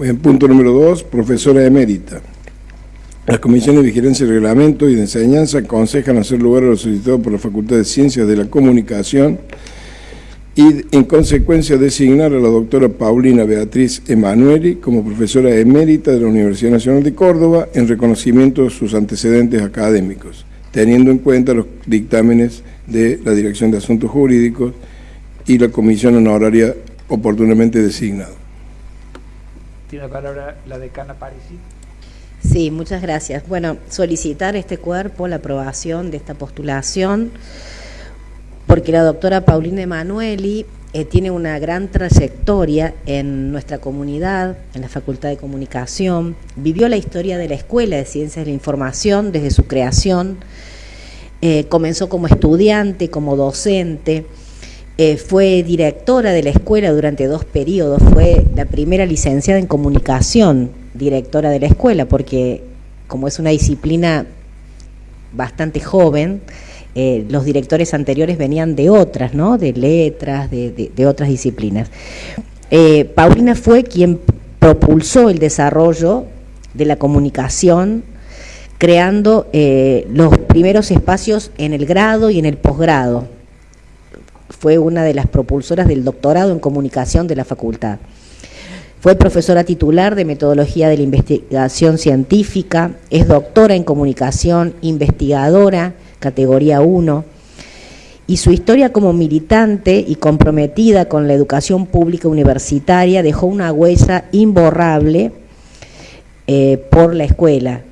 En punto número dos, profesora emérita. Las comisiones de vigilancia y reglamento y de enseñanza aconsejan hacer lugar a lo solicitado por la Facultad de Ciencias de la Comunicación y, en consecuencia, designar a la doctora Paulina Beatriz Emanueli como profesora emérita de la Universidad Nacional de Córdoba en reconocimiento de sus antecedentes académicos, teniendo en cuenta los dictámenes de la Dirección de Asuntos Jurídicos y la Comisión Honoraria oportunamente designada. Tiene la palabra la decana Parisi. Sí, muchas gracias. Bueno, solicitar este cuerpo la aprobación de esta postulación porque la doctora Paulina Emanueli eh, tiene una gran trayectoria en nuestra comunidad, en la Facultad de Comunicación, vivió la historia de la Escuela de Ciencias de la Información desde su creación, eh, comenzó como estudiante, como docente, eh, fue directora de la escuela durante dos periodos, fue la primera licenciada en comunicación directora de la escuela, porque como es una disciplina bastante joven, eh, los directores anteriores venían de otras, ¿no? De letras, de, otras disciplinas. Eh, Paulina fue quien propulsó el desarrollo de la comunicación, creando los primeros espacios en el grado y en el posgrado. Fue una de las propulsoras del doctorado en comunicación de la facultad. Fue profesora titular de Metodología de la Investigación Científica, es doctora en Comunicación, investigadora, categoría 1, y su historia como militante y comprometida con la educación pública universitaria dejó una huella imborrable eh, por la escuela,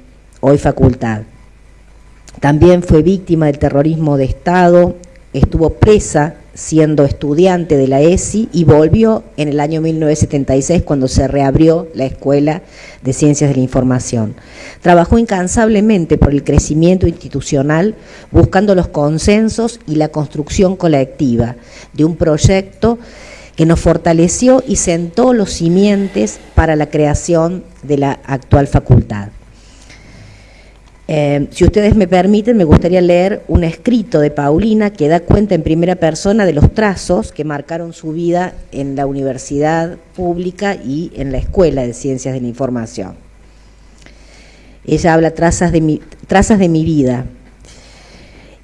hoy facultad. También fue víctima del terrorismo de Estado, estuvo presa siendo estudiante de la ESI y volvió en el año 1976 cuando se reabrió la Escuela de Ciencias de la Información. Trabajó incansablemente por el crecimiento institucional, buscando los consensos y la construcción colectiva de un proyecto que nos fortaleció y sentó los simientes para la creación de la actual facultad. Eh, si ustedes me permiten, me gustaría leer un escrito de Paulina que da cuenta en primera persona de los trazos que marcaron su vida en la universidad pública y en la Escuela de Ciencias de la Información. Ella habla trazas de mi, trazas de mi vida,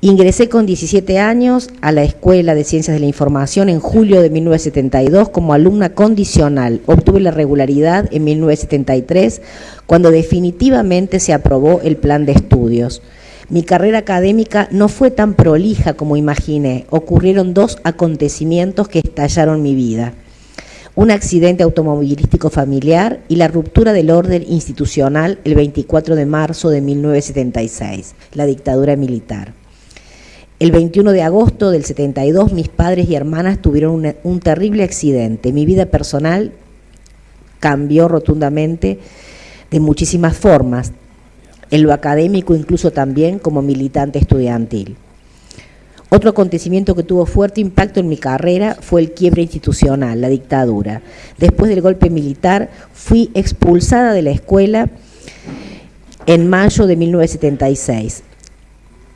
Ingresé con 17 años a la Escuela de Ciencias de la Información en julio de 1972 como alumna condicional. Obtuve la regularidad en 1973 cuando definitivamente se aprobó el plan de estudios. Mi carrera académica no fue tan prolija como imaginé. Ocurrieron dos acontecimientos que estallaron mi vida. Un accidente automovilístico familiar y la ruptura del orden institucional el 24 de marzo de 1976, la dictadura militar. El 21 de agosto del 72 mis padres y hermanas tuvieron un terrible accidente. Mi vida personal cambió rotundamente de muchísimas formas, en lo académico incluso también como militante estudiantil. Otro acontecimiento que tuvo fuerte impacto en mi carrera fue el quiebre institucional, la dictadura. Después del golpe militar fui expulsada de la escuela en mayo de 1976.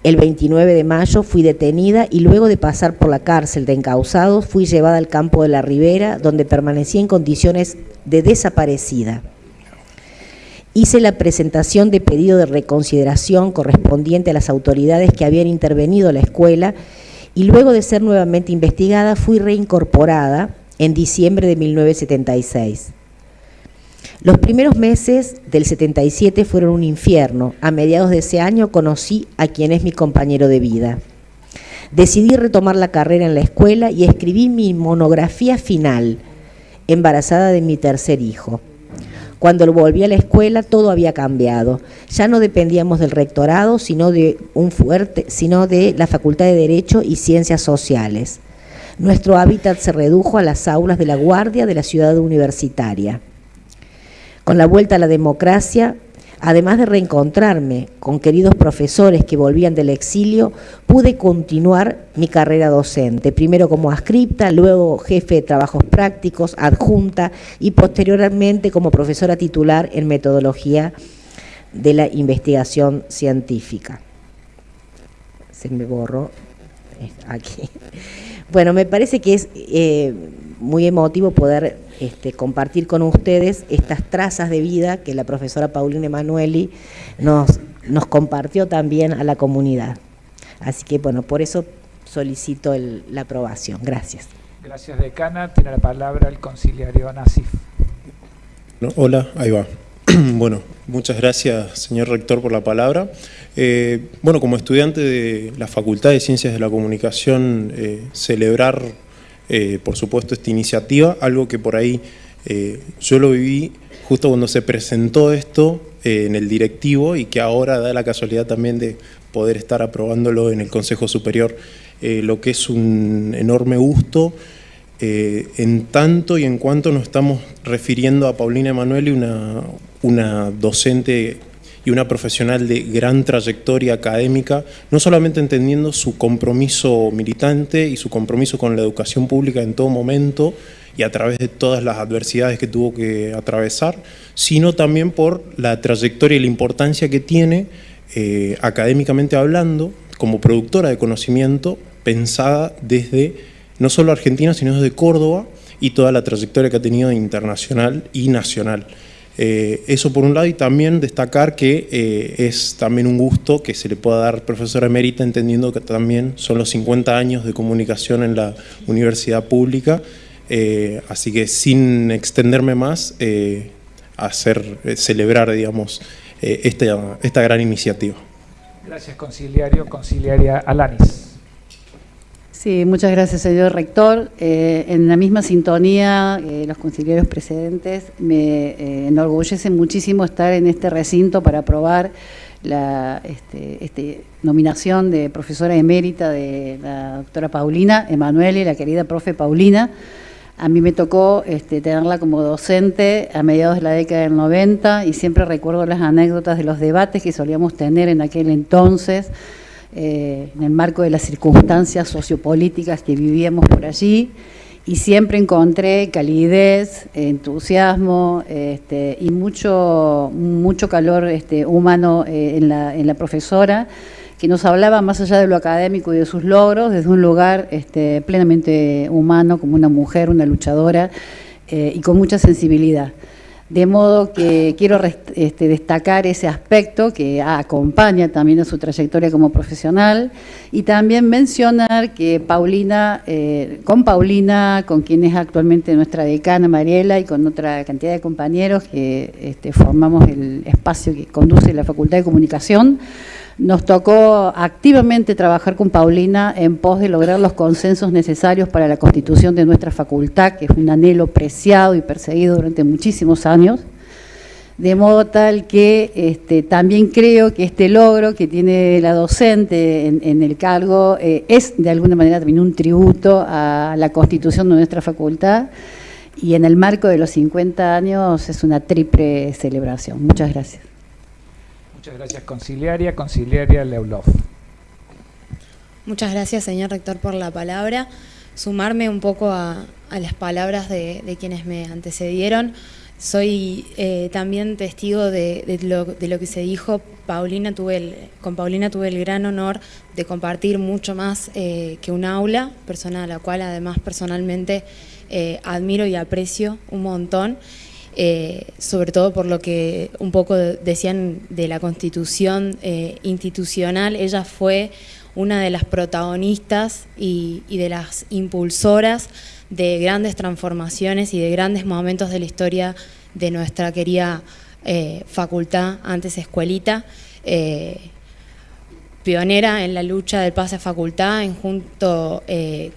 El 29 de mayo fui detenida y luego de pasar por la cárcel de encausados fui llevada al campo de la Ribera donde permanecí en condiciones de desaparecida. Hice la presentación de pedido de reconsideración correspondiente a las autoridades que habían intervenido la escuela y luego de ser nuevamente investigada fui reincorporada en diciembre de 1976. Los primeros meses del 77 fueron un infierno. A mediados de ese año conocí a quien es mi compañero de vida. Decidí retomar la carrera en la escuela y escribí mi monografía final, embarazada de mi tercer hijo. Cuando volví a la escuela todo había cambiado. Ya no dependíamos del rectorado, sino de un fuerte, sino de la Facultad de Derecho y Ciencias Sociales. Nuestro hábitat se redujo a las aulas de la guardia de la ciudad universitaria. Con la vuelta a la democracia, además de reencontrarme con queridos profesores que volvían del exilio, pude continuar mi carrera docente, primero como ascripta, luego jefe de trabajos prácticos, adjunta y posteriormente como profesora titular en metodología de la investigación científica. Se me borró aquí. Bueno, me parece que es eh, muy emotivo poder este, compartir con ustedes estas trazas de vida que la profesora Paulina Emanueli nos, nos compartió también a la comunidad. Así que bueno, por eso solicito la aprobación. Gracias. Gracias, decana. Tiene la palabra el conciliario Nasif. hola, ahí va. bueno, muchas gracias, señor rector, por la palabra. Eh, bueno, como estudiante de la Facultad de Ciencias de la Comunicación, eh, celebrar, eh, por supuesto, esta iniciativa, algo que por ahí yo lo viví justo cuando se presentó esto en el directivo y que ahora da la casualidad también de poder estar aprobándolo en el Consejo Superior, lo que es un enorme gusto, en tanto y en cuanto nos estamos refiriendo a Paulina Emanuele, una, una docente y una profesional de gran trayectoria académica, no solamente entendiendo su compromiso militante y su compromiso con la educación pública en todo momento y a través de todas las adversidades que tuvo que atravesar, sino también por la trayectoria y la importancia que tiene eh, académicamente hablando, como productora de conocimiento, pensada desde no solo Argentina, sino desde Córdoba y toda la trayectoria que ha tenido internacional y nacional. Eh, eso por un lado y también destacar que eh, es también un gusto que se le pueda dar profesora emérita entendiendo que también son los 50 años de comunicación en la universidad pública, eh, así que sin extenderme más, hacer celebrar digamos, esta, esta gran iniciativa. Gracias conciliario, conciliaria Alanis. Sí, muchas gracias, señor rector. Eh, en la misma sintonía, eh, los conciliarios precedentes, me eh, enorgullece muchísimo estar en este recinto para aprobar la este, este, nominación de profesora emérita de la doctora Paulina Emanuele, la querida profe Paulina. A mí me tocó este, tenerla como docente a mediados de la década del 90 y siempre recuerdo las anécdotas de los debates que solíamos tener en aquel entonces, eh, en el marco de las circunstancias sociopolíticas que vivíamos por allí y siempre encontré calidez, entusiasmo este, y mucho, mucho calor este, humano eh, en, la, en, la, profesora que nos hablaba más allá de lo académico y de sus logros desde un lugar este, plenamente humano como una mujer, una luchadora eh, y con mucha sensibilidad. De modo que quiero este, destacar ese aspecto que acompaña también a su trayectoria como profesional. Y también mencionar que Paulina, eh, con Paulina, con quien es actualmente nuestra decana Mariela y con otra cantidad de compañeros que este, formamos el espacio que conduce la Facultad de Comunicación, nos tocó activamente trabajar con Paulina en pos de lograr los consensos necesarios para la constitución de nuestra facultad, que es un anhelo preciado y perseguido durante muchísimos años, de modo tal que este, también creo que este logro que tiene la docente en, el cargo eh, es de alguna manera también un tributo a la constitución de nuestra facultad y en el marco de los 50 años es una triple celebración. Muchas gracias. Muchas gracias, conciliaria. Conciliaria Leulov. Muchas gracias, señor rector, por la palabra. Sumarme un poco a, las palabras de, quienes me antecedieron. Soy eh, también testigo de, lo, que se dijo. Paulina tuve con Paulina tuve el gran honor de compartir mucho más eh, que un aula, persona a la cual además personalmente eh, admiro y aprecio un montón. Eh, sobre todo por lo que un poco decían de la constitución eh, institucional, ella fue una de las protagonistas y, de las impulsoras de grandes transformaciones y de grandes momentos de la historia de nuestra querida eh, facultad, antes escuelita, pionera en la lucha del pase a facultad, en junto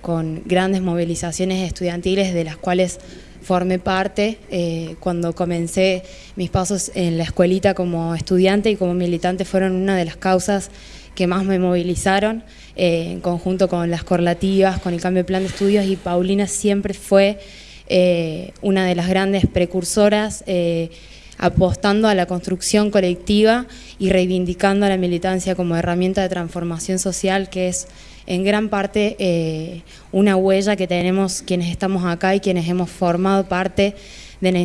con grandes movilizaciones estudiantiles de las cuales formé parte eh, cuando comencé mis pasos en la escuelita como estudiante y como militante fueron una de las causas que más me movilizaron eh, en conjunto con las correlativas, con el cambio de plan de estudios y Paulina siempre fue eh, una de las grandes precursoras apostando a la construcción colectiva y reivindicando a la militancia como herramienta de transformación social que es en gran parte eh, una huella que tenemos quienes estamos acá y quienes hemos formado parte de la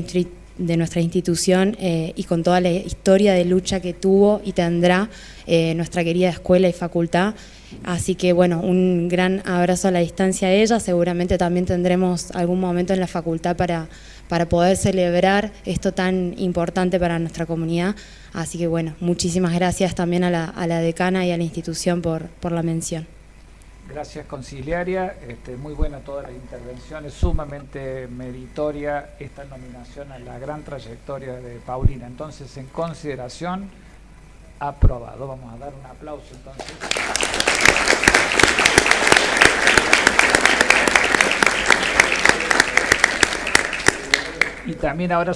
de nuestra institución eh, y con toda la historia de lucha que tuvo y tendrá eh, nuestra querida escuela y facultad. Así que bueno, un gran abrazo a la distancia a ella, seguramente también tendremos algún momento en la facultad para, para poder celebrar esto tan importante para nuestra comunidad. Así que bueno, muchísimas gracias también a la, a la decana y a la institución por, por la mención. Gracias, conciliaria. Este, muy buena todas las intervenciones, sumamente meritoria esta nominación a la gran trayectoria de Paulina. Entonces, en consideración, aprobado. Vamos a dar un aplauso entonces. Y también ahora